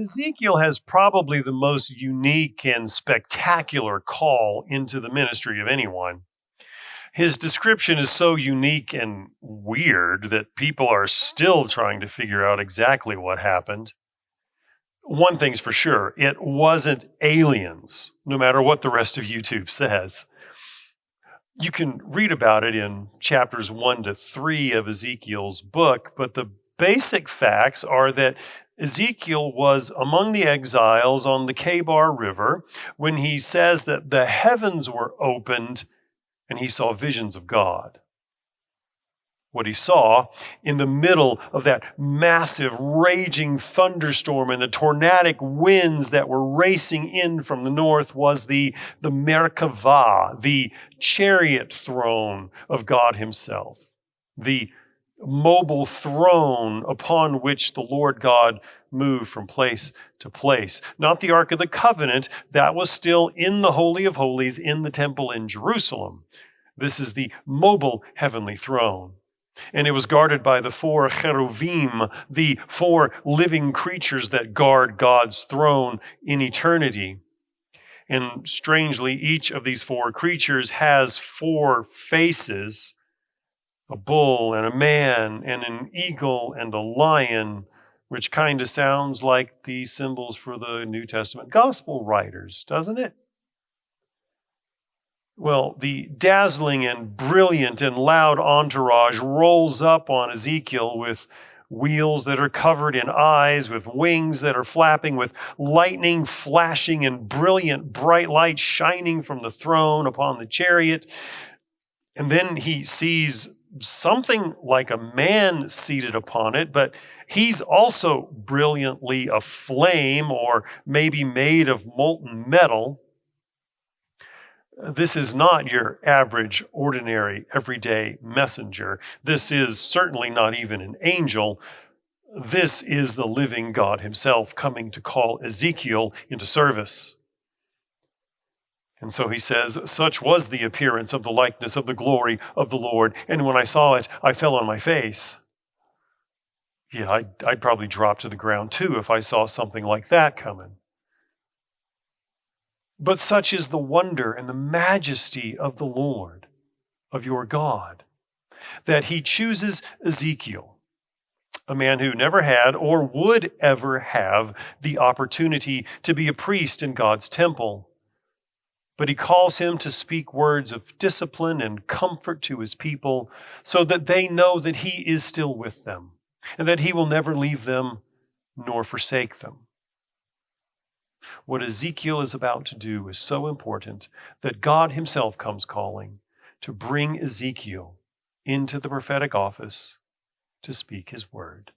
Ezekiel has probably the most unique and spectacular call into the ministry of anyone. His description is so unique and weird that people are still trying to figure out exactly what happened. One thing's for sure it wasn't aliens, no matter what the rest of YouTube says. You can read about it in chapters one to three of Ezekiel's book, but the basic facts are that Ezekiel was among the exiles on the Kebar River when he says that the heavens were opened and he saw visions of God. What he saw in the middle of that massive raging thunderstorm and the tornadic winds that were racing in from the north was the, the Merkavah, the chariot throne of God himself, the mobile throne upon which the Lord God moved from place to place. Not the Ark of the Covenant, that was still in the Holy of Holies in the temple in Jerusalem. This is the mobile heavenly throne. And it was guarded by the four cheruvim, the four living creatures that guard God's throne in eternity. And strangely, each of these four creatures has four faces a bull and a man and an eagle and a lion, which kind of sounds like the symbols for the New Testament gospel writers, doesn't it? Well, the dazzling and brilliant and loud entourage rolls up on Ezekiel with wheels that are covered in eyes, with wings that are flapping, with lightning flashing and brilliant bright light shining from the throne upon the chariot. And then he sees something like a man seated upon it, but he's also brilliantly aflame or maybe made of molten metal. This is not your average, ordinary, everyday messenger. This is certainly not even an angel. This is the living God Himself coming to call Ezekiel into service. And so he says, Such was the appearance of the likeness of the glory of the Lord. And when I saw it, I fell on my face. Yeah, I'd, I'd probably drop to the ground too if I saw something like that coming. But such is the wonder and the majesty of the Lord, of your God, that he chooses Ezekiel, a man who never had or would ever have the opportunity to be a priest in God's temple but he calls him to speak words of discipline and comfort to his people so that they know that he is still with them and that he will never leave them nor forsake them. What Ezekiel is about to do is so important that God himself comes calling to bring Ezekiel into the prophetic office to speak his word.